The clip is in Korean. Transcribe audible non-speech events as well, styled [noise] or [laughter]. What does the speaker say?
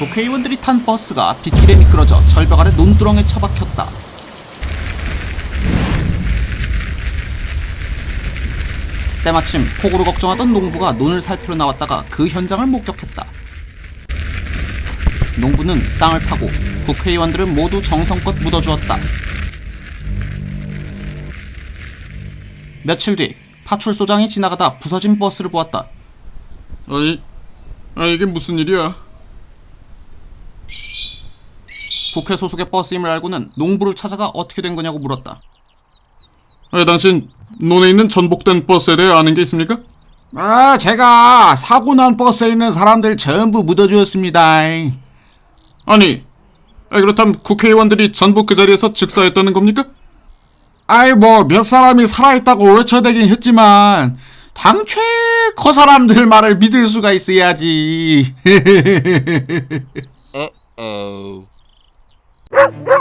국회의원들이 탄 버스가 빗길에 미끄러져 절벽 아래 논두렁에 처박혔다. 때마침 폭우로 걱정하던 농부가 논을 살피러 나왔다가 그 현장을 목격했다. 농부는 땅을 파고 국회의원들을 모두 정성껏 묻어주었다. 며칠 뒤 파출소장이 지나가다 부서진 버스를 보았다. 아니, 아 이게 무슨 일이야? 국회 소속의 버스임을 알고는 농부를 찾아가 어떻게 된 거냐고 물었다. 아, 당신 논에 있는 전복된 버스에 대해 아는 게 있습니까? 아, 제가 사고 난 버스에 있는 사람들 전부 묻어주었습니다. 아니, 아, 그렇다면 국회의원들이 전부 그 자리에서 즉사했다는 겁니까? 아이, 뭐, 몇 사람이 살아있다고 외쳐대긴 했지만, 당최 그 사람들 말을 믿을 수가 있어야지. [laughs] No!